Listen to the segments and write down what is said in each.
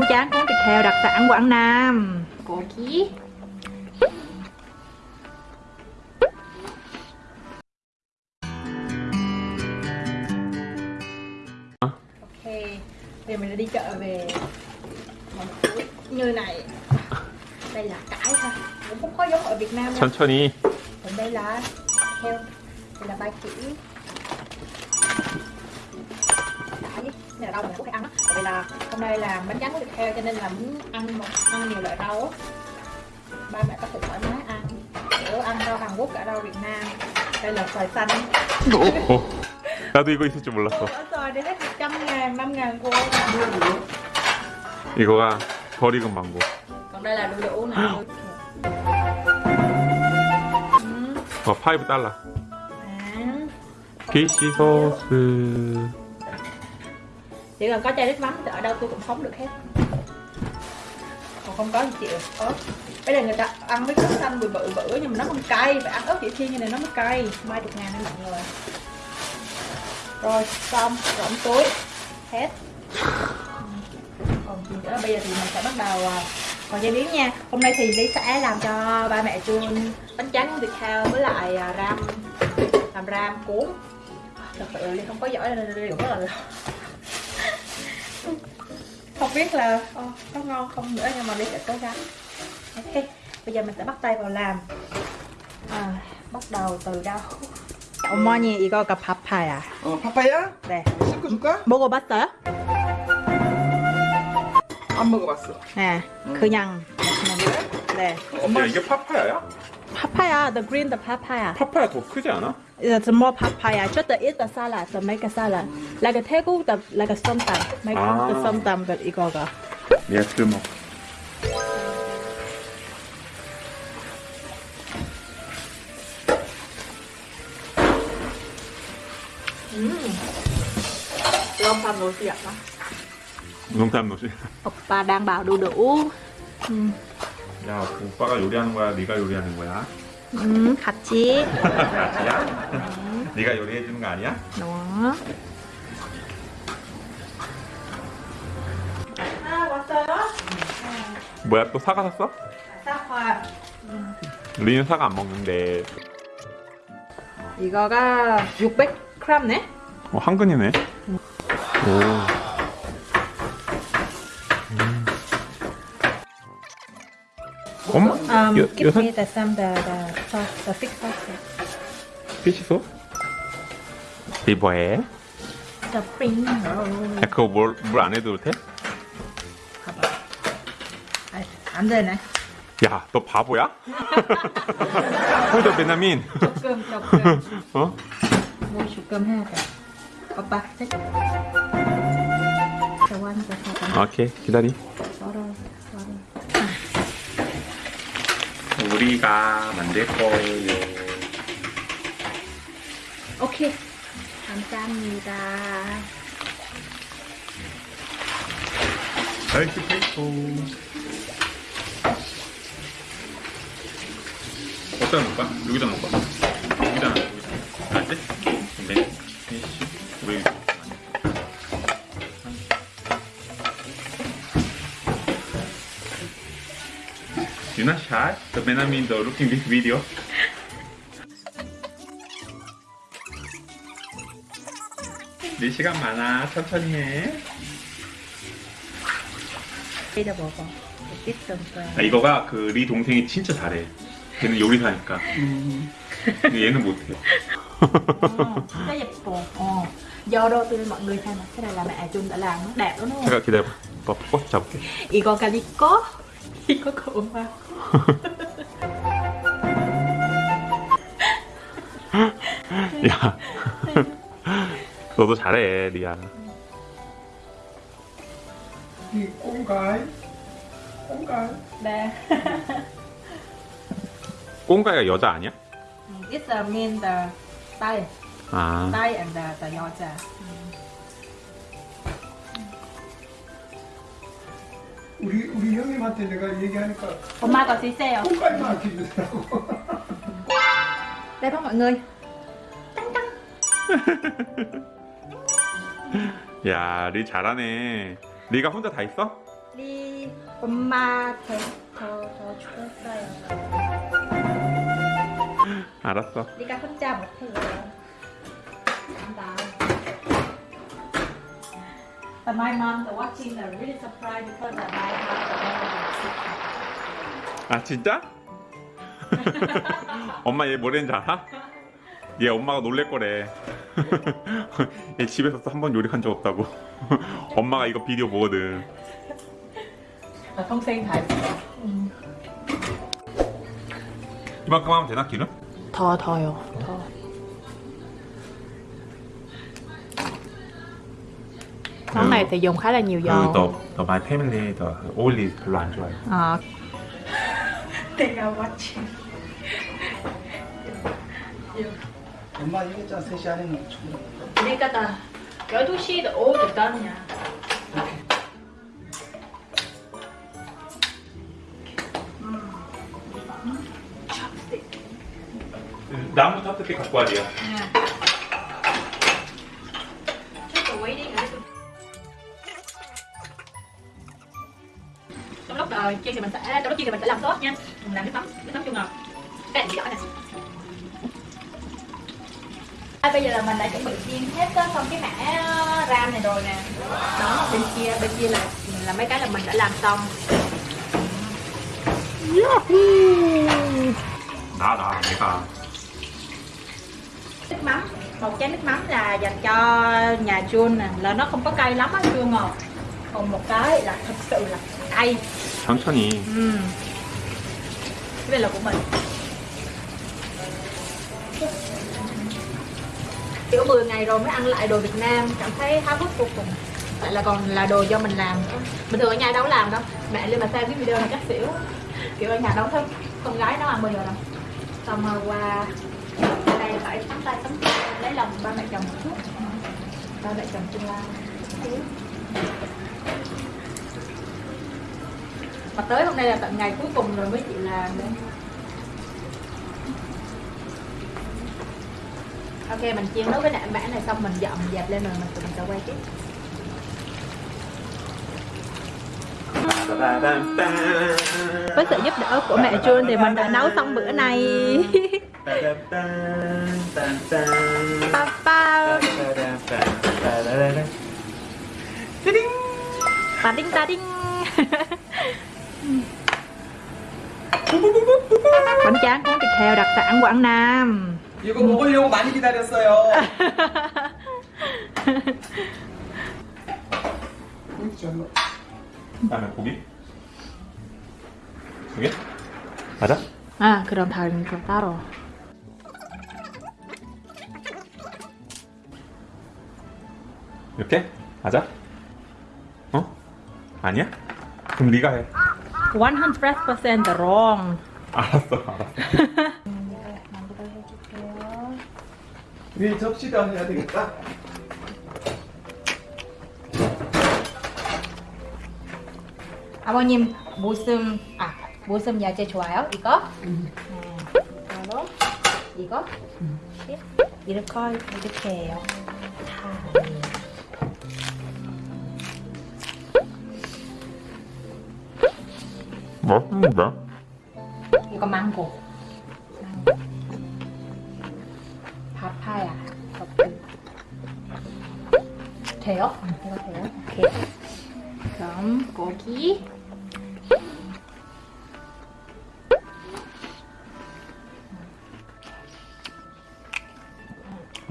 bánh tráng cuốn thịt heo đặc sản Quảng Nam của ký Ok, bây giờ mình đã đi chợ về một túi như này Đây là cải thôi, cũng không có giống ở Việt Nam đâu 천천히 Còn đây là heo, đây là ba chỉ Cải, này là rau mình cũng phải ăn á Tại vì là hôm nay là bánh tráng của thịt heo cho nên là muốn ăn một, ăn nhiều loại rau á Ba mẹ có thể thoải mái ăn Kiểu ăn rau Hàn Quốc cả rau Việt Nam Đây là xoài xanh 오, 나도 이거 있을 줄 몰랐어 Ở xoài đây hết 100 ngàn, 5 ngàn cô 이거가 덜 익은 망고 còn đây là đu đủ nè 어, 5 달러 à. 피시 소스 chỉ cần có chai nước mắm thì ở đâu tôi cũng sống được hết. Còn không có thì chịu ớt bây giờ người ta ăn mấy cái xanh bự bự bự nhưng mà nó không cay. Phải ăn ớt chỉ thiên như này nó mới cay. Mai chục ngàn nha mọi người. Rồi, xong. Rỗng túi. Hết. Còn gì nữa? Bây giờ thì mình sẽ bắt đầu à, còn chế biến nha. Hôm nay thì Lý sẽ làm cho ba mẹ chuông bánh tráng thịt heo với lại à, ram. Làm ram cuốn. Thật sự là Ly không có giỏi nên Ly cũng rất là không biết là ô, có ngon không nữa nhưng mà Ly sẽ cố gắng ok bây giờ mình sẽ bắt tay vào làm à, bắt đầu từ đâu 어머니 이거가 파파야 어, 파파야? 네 섞어줄까? 먹어봤어요? 안 먹어봤어. 네 그냥 네 야 이게 파파야야? 파파야 the green the papaya 파파야 더 크지 않아? It's more papaya just to eat the salad to make a salad like a 태국 the like a 썸땀 make 아. the 썸땀 but 이거가 얘가 들먹 long tham nổi tiếng đó 농담 노시 오빠 đang bảo đu đủ 야 오빠가 요리하는 거야 네가 요리하는 거야? 음, 같이 같이야? 네가 요리해 주는 거 아니야? 너 아, 왔어요? 뭐야 또 사과 샀어? 사과 리는 사과 안 먹는데 이거가 600g네? 어 한 근이네 오 엄마? Um, 여, give 여섯 me the some the the sauce, the thick sauce. 피시소? 리버에 The spring roll. 야, 그거 물안 해도 돼? 봐봐. 아, 안 되네. 야 너 바보야? 홀더 베나민 조금 조금. 어? 뭐 조금 해야 돼. 오빠, 셋. 사과. 오케이 기다리 썰어, 썰어. 우리가 만들 거예요 오케이. 감사합니다. 아이스 페이퍼 어디다 놓을까? 여기다 놓을까? 여기다 놔, 여기다 알지? 네 피쉬 우리 You not shy? The Benjamin the looking this video? 네 시간 많아 천천히 해 이거 먹어. 아, 이거가 그 리 동생이 진짜 잘해. 걔는 요리사니까. 근데 얘는 못해. Ờ, nó 예뻐. Ờ. Do đâu tôi mọi người xem mà cái này là mẹ Trung đã làm nó đẹp lắm đúng không? 잠깐 기다려봐. 버스 잡을게. 이거가 네 거? 이거 가 엄마 야, 너도 잘해, 리아. 이 꽁가이? 꽁가이? 네 꽁가이가 여자 아니야? It's a mean the tay 아, tay and the, the 여자 우리 우리 형님한테 내가 얘기하니까 엄마가 드세요 꽁가이만 기르더라고. đây đó mọi người 야, 리 잘하네. 리가 혼자 다 있어? 리 엄마 더더 추웠어요. 알았어. 리가 혼자 못해요. 감사합니다. But my mom, the watching, they're really surprised because uh, my house, 아 진짜? 엄마 얘 뭐랬는지 알아? 얘 엄마가 놀랄 거래. 얘 집에서 한 번 요리한 적 없다고. 엄마가 이거 비디오 보거든. là không xem thật. 이만큼 하면 되나 기름? 더 더요. 더. Món này thì dùng khá là nhiều dầu. 너, 너 my family 너 oily 별로 안 좋아해. 아. 내가 watching. 엄마 얘기했잖아 3시 안에는 충분해 그러니까 나 12시 오후 됐다냐. 나무부터 어떻게 갖고 와야 돼요? trong rồi chiên thì mình sẽ trong lúc chiên thì mình sẽ làm sốt nha. Mình làm nước mắm nước mắm chua ngọt các bạn rõ nè. À, bây giờ là mình đã chuẩn bị chiên hết xong cái mẻ ờ, ram này rồi nè. Đó bên kia bên kia là là mấy cái là mình đã làm xong. Đó đó để coi. Nước mắm một chén nước mắm là dành cho nhà chun nè. Là nó không có cay lắm á chua ngọt còn một cái là thật sự là cay 천천히. ừ. cái này là của mình kiểu 10 ngày rồi mới ăn lại đồ Việt Nam cảm thấy háo hức vô cùng tại là còn là đồ do mình làm nữa bình thường ở nhà đâu có làm đâu mẹ lên mà xem cái video này chắc xỉu kiểu ở nhà đâu thấy con gái nó ăn bây giờ đâu xong rồi qua đây phải sắm tay sắm chân lấy lòng ba mẹ chồng một chút ba mẹ chồng tương lai mà tới hôm nay là tận ngày cuối cùng rồi mới chịu làm nữa ok mình chiên nấu cái nạm bã này xong mình dọn dẹp lên rồi mình tụi mình sẽ quay tiếp. Với sự giúp đỡ của mẹ Jun thì mình đã nấu xong bữa này Ta đinh ta đinh Bánh tráng cuốn thịt heo đặc sản Quảng Nam 이거 먹으려고 많이 기다렸어요 그다음에 고기? 두 개? 맞아? Đồng thời còn tao rồi 이렇게? 맞아? 어? 아니야? 그럼 네가 해. 100% wrong 알았어, 알았어. 위에 접시도 해야 되겠다 아버님 모습 아 모습 야채 좋아요? 이거? 네. 이거로 이거 이렇게 이렇게 이렇게 해요. 다. 맛있는데? 이거 망고. 파파야. 버튼. 돼요? 응, 이거 돼요. 오케이. 그럼 고기.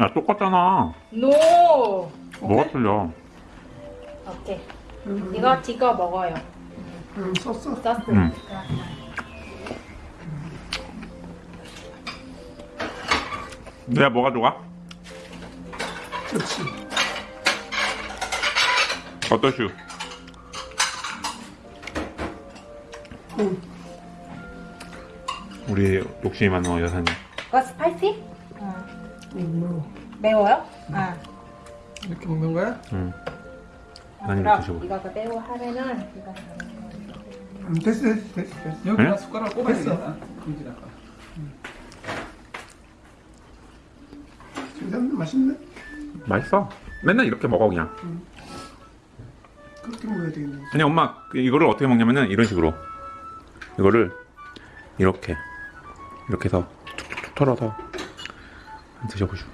야, 똑같잖아. 노. 뭐가 틀려? 오케이. 이거 찍어 먹어요. 응 썼어 소스. 응. 내가 뭐가 좋아? 그렇지 어떠슈? 응. 우리 욕심이 많은 여사님. 이거 spicy? 응. 응, 뭐 매워요? 아. 이렇게 먹는 거야? 응. 아, 그럼 드셔보세요. 이거 그대로 하면은 이거 응, 됐어 됐어 됐어 됐어. 여기다 숟가락 꼽아야 되겠다. 금지라까 진짜 맛있네. 맛있어. 맨날 이렇게 먹어 그냥. 그렇게 먹어야 되겠네. 아니 엄마 이거를 어떻게 먹냐면은 이런 식으로. 이거를 이렇게 이렇게 해서 툭툭툭 털어서 드셔보시오.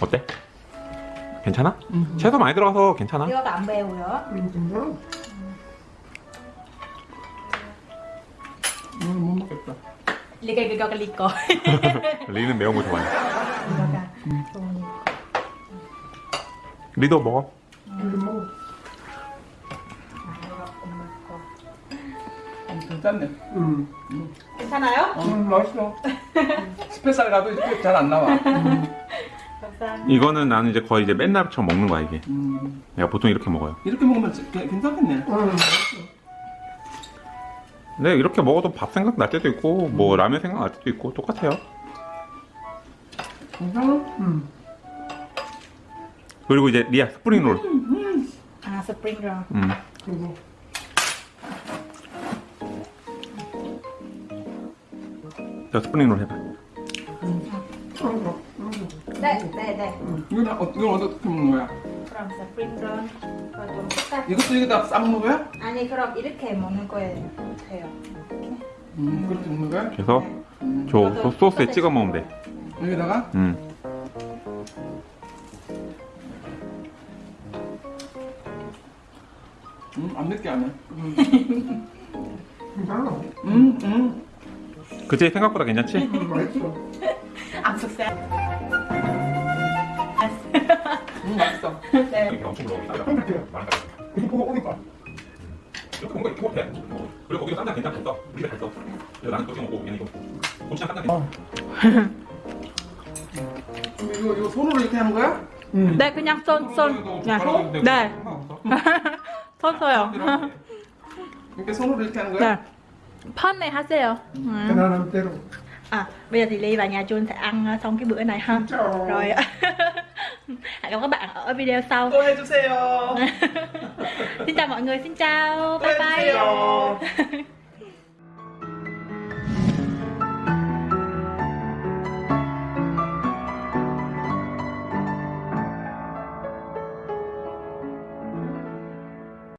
어때? 괜찮아? 채소 많이 들어가서 괜찮아 이거가 안 매워요. 음. 이건 못 먹겠다. 리가 이거가 리거. 리는 매운 거 좋아해 이거가 좋으니까. 리도 먹어 이거 이거 거. 음, 괜찮네. 음. 괜찮아요? 음, 맛있어. special 가도 이렇게 잘 안 나와. 감사합니다. 이거는 나는 이제 거의 이제 맨날처럼 먹는 거야 이게 음. 내가 보통 이렇게 먹어요 이렇게 먹으면 괜- 괜찮겠네. 근데 이렇게 먹어도 밥 생각 날 때도 있고 뭐 라면 생각 날 때도 있고 똑같아요 괜찮아? 음. 그리고 이제 리아 spring roll 아, spring roll. 음. 그리고 자 spring roll 해봐 네, 네, 네. 이건, 어, 이건 어떻게 먹는 거야? 그럼 spring roll. 이거 좀 색깔. 이것도 여기다 싸먹는 거야? 아니, 그럼 이렇게 먹는 거예요. 돼요. 음, 그렇게 먹는 거야? 그래서 음. 저 소- 소스에 찍어 먹으면 돼 여기다가? 음. 음, 안 맵게 안 해. 음, 괜찮아. 음, 음. 그치 생각보다 괜찮지? 맛있어. 안 속세. 네. 이렇게 엄청 물어보니까 어떡해. 이거 보고 오니까. 이렇게 뭔가 이렇게 못해 그리고 거기서 쌈장 괜찮겠어 우리가 했어 그래서 나는 그렇게 먹고 얘는 이거 고추장 쌈장 괜찮아 그럼 이거, 이거 손으로 이렇게 하는 거야? 응. 네, 그냥 손, 손. 네. 네. 손 써요. 이렇게 손으로 이렇게 하는 거야? 네. 펀 này 하세요. 음. 편안한 대로. À, bây giờ thì Ly và nhà Jun sẽ ăn xong cái bữa này ha. Rồi hẹn gặp các bạn ở video sau. Xin chào mọi người xin chào. Bye bye.